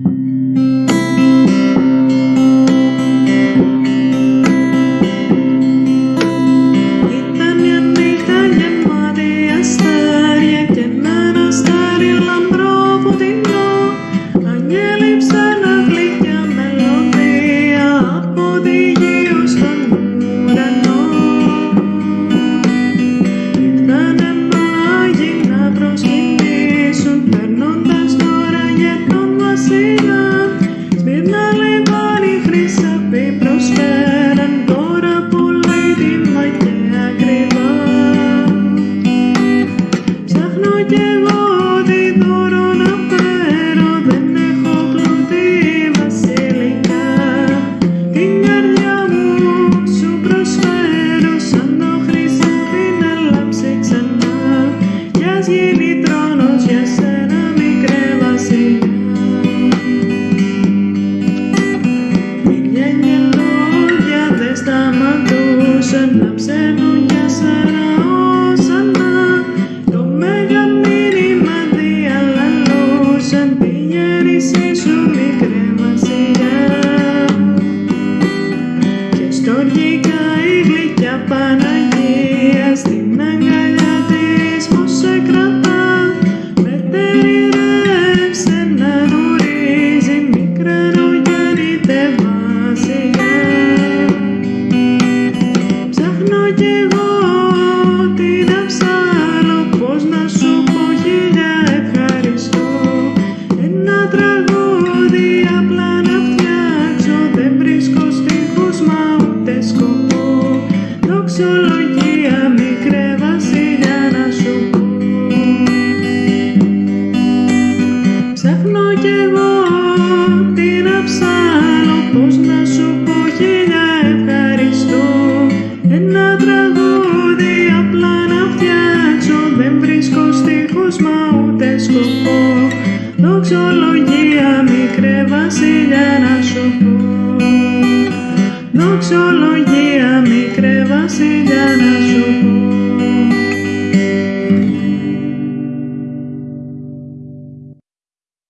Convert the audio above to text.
Mm-hmm. do Και εγώ τι θα πώς να σου πω γι' θα ευχαριστώ. Ένα τραγούδι απλά να φτιάξω. Δεν βρίσκω τύχο, μα ούτε σκοπό. Δοξολογικό. Δοξολογία μικρέ βασιλιά να σου πω. Δοξολογία μικρέ βασιλιά.